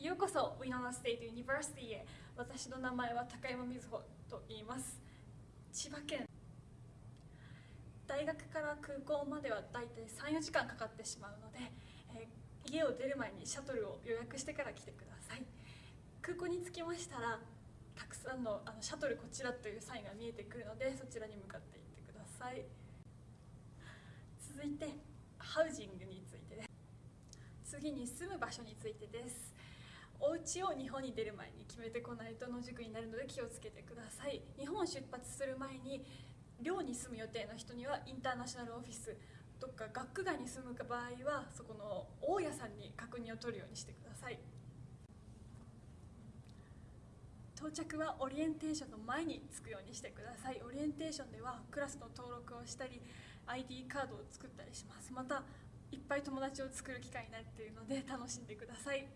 ようこそ Winona State University へ。私の名前は高山瑞穂と言います。千葉県。大学から空港まではだいたい34時間かかってしまうので、えー、家を出る前にシャトルを予約してから来てください。空港に着きましたらたくさんのあのシャトルこちらというサインが見えてくるのでそちらに向かっていってください。続いてハウジングについてです。次に住む場所についてです。お家を日本に出る前に決めてこないと野宿になるので気をつけてください。日本を出発する前に寮に住む予定の人にはインターナショナルオフィス。とか学区外に住む場合はそこの大家さんに確認を取るようにしてください。到着はオリエンテーションの前に着くようにしてください。オリエンテーションではクラスの登録をしたり ID カードを作ったりします。またいっぱい友達を作る機会になっているので楽しんでください。